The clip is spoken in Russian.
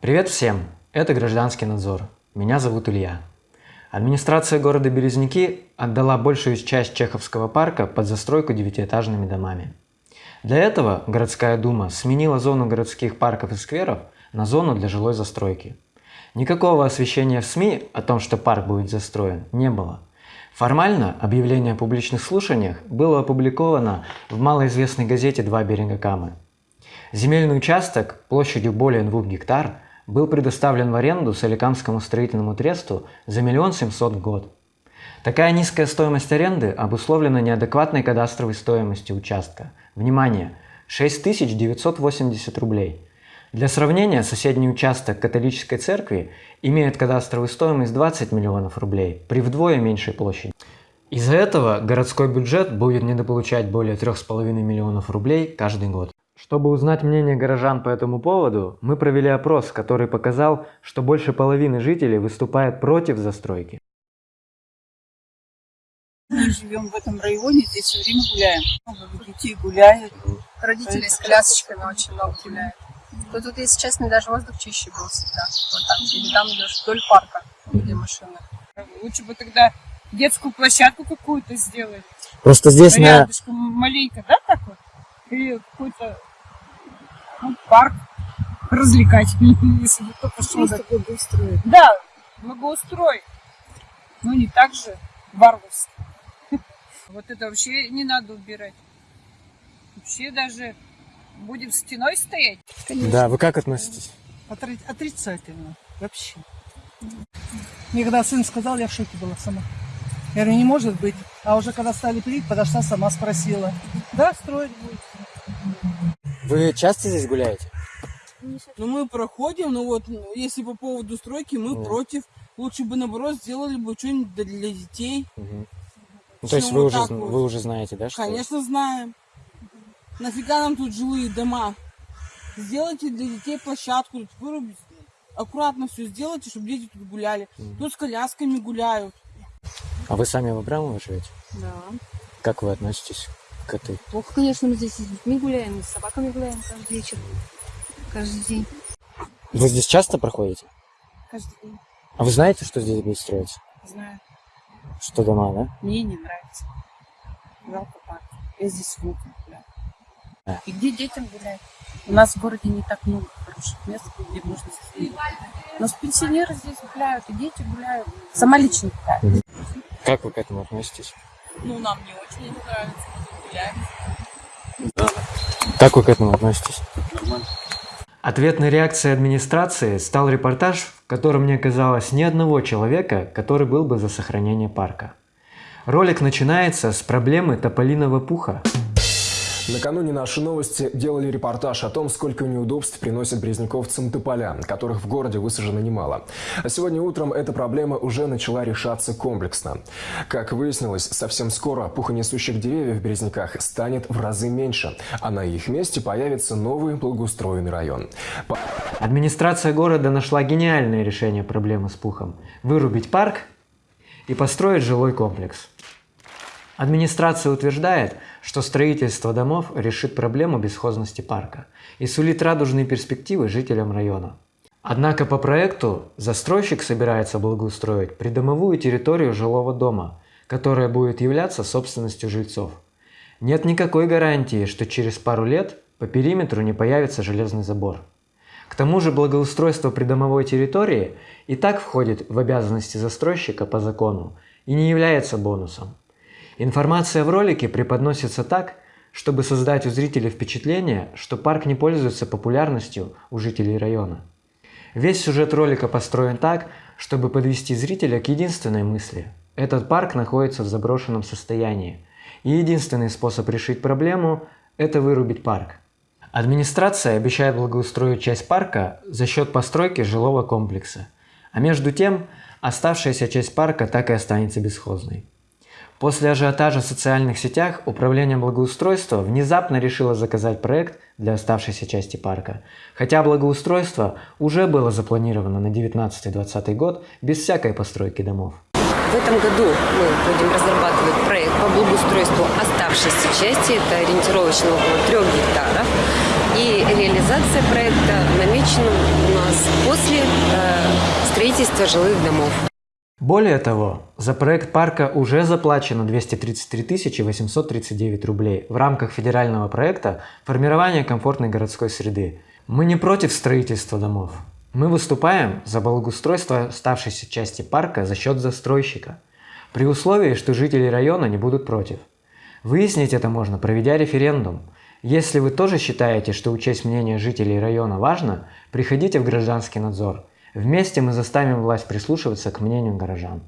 Привет всем! Это Гражданский надзор. Меня зовут Илья. Администрация города Березники отдала большую часть Чеховского парка под застройку девятиэтажными домами. Для этого городская дума сменила зону городских парков и скверов на зону для жилой застройки. Никакого освещения в СМИ о том, что парк будет застроен, не было. Формально объявление о публичных слушаниях было опубликовано в малоизвестной газете «Два берега Камы». Земельный участок площадью более 2 гектар был предоставлен в аренду Соликамскому строительному тресту за миллион семьсот в год. Такая низкая стоимость аренды обусловлена неадекватной кадастровой стоимостью участка. Внимание! 6980 рублей. Для сравнения, соседний участок католической церкви имеет кадастровую стоимость 20 миллионов рублей при вдвое меньшей площади. Из-за этого городской бюджет будет недополучать более 3,5 миллионов рублей каждый год. Чтобы узнать мнение горожан по этому поводу, мы провели опрос, который показал, что больше половины жителей выступает против застройки. Мы живем в этом районе, здесь все время гуляем. Много детей гуляют. Родители с колясочками очень много гуляют. То тут, если честно, даже воздух чище был всегда. Вот так. Или там идешь вдоль парка, где машины. Лучше бы тогда детскую площадку какую-то сделали. Просто здесь на... Рядышком маленько, да, так вот? Или какой-то ну, парк развлекательный, если бы кто-то что Просто благоустроить. Да, благоустрой. Ну, не так же варварски. Вот это вообще не надо убирать. Вообще даже будем стеной стоять. Да, вы как относитесь? Отри- отрицательно. Вообще. Мне когда сын сказал, я в шоке была сама. Я говорю, не может быть. А уже когда стали пилить, подошла сама, спросила. Да, строить будет. Вы часто здесь гуляете? Ну, мы проходим, но вот ну, если по поводу стройки, мы Ну. против. Лучше бы, наоборот, сделали бы что-нибудь для- детей. Ну, то есть вы вот уже, вот? вы уже знаете, да, что... Конечно, знаем. Нафига нам тут жилые дома? Сделайте для детей площадку, тут вырубите. Аккуратно все сделайте, чтобы дети тут гуляли. Тут с колясками гуляют. А вы сами в Абрамово живете? Да. Как вы относитесь к этой? Плохо, конечно, мы здесь и с детьми гуляем, и с собаками гуляем каждый вечер. Каждый день. Вы здесь часто проходите? Каждый день. А вы знаете, что здесь будет строиться? Знаю. Что дома, да? Мне не нравится. Жалко парк. Я здесь с внуком гуляю. Да. И где детям гулять? У нас в городе не так много хороших мест, где можно сидеть. Но с пенсионеры здесь гуляют, и дети гуляют. Сама лично гуляю. Как вы к этому относитесь? Ну, нам не очень нравится, Как вы к этому относитесь? Ответной реакцией администрации стал репортаж, в котором не оказалось ни одного человека, который был бы за сохранение парка. Ролик начинается с проблемы тополиного пуха. Накануне наши новости делали репортаж о том, сколько неудобств приносят брезниковцам тополя, которых в городе высажено немало. А сегодня утром эта проблема уже начала решаться комплексно. Как выяснилось, совсем скоро пухонесущих деревьев в Березняках станет в разы меньше, а на их месте появится новый благоустроенный район. По- Администрация города нашла гениальное решение проблемы с пухом – вырубить парк и построить жилой комплекс. Администрация утверждает, что строительство домов решит проблему бесхозности парка и сулит радужные перспективы жителям района. Однако по проекту застройщик собирается благоустроить придомовую территорию жилого дома, которая будет являться собственностью жильцов. Нет никакой гарантии, что через пару лет по периметру не появится железный забор. К тому же благоустройство придомовой территории и так входит в обязанности застройщика по закону и не является бонусом. Информация в ролике преподносится так, чтобы создать у зрителей впечатление, что парк не пользуется популярностью у жителей района. Весь сюжет ролика построен так, чтобы подвести зрителя к единственной мысли. Этот парк находится в заброшенном состоянии, и единственный способ решить проблему – это вырубить парк. Администрация обещает благоустроить часть парка за счет постройки жилого комплекса, а между тем оставшаяся часть парка так и останется бесхозной. После ажиотажа в социальных сетях Управление благоустройства внезапно решило заказать проект для оставшейся части парка, хотя благоустройство уже было запланировано на 19-20 год без всякой постройки домов. В этом году мы будем разрабатывать проект по благоустройству оставшейся части, это ориентировочно около трех гектаров. И реализация проекта намечена у нас после э, строительства жилых домов. Более того, за проект парка уже заплачено 233 839 рублей в рамках федерального проекта «Формирование комфортной городской среды». Мы не против строительства домов. Мы выступаем за благоустройство оставшейся части парка за счет застройщика, при условии, что жители района не будут против. Выяснить это можно, проведя референдум. Если вы тоже считаете, что учесть мнение жителей района важно, приходите в гражданский надзор – Вместе мы заставим власть прислушиваться к мнению горожан.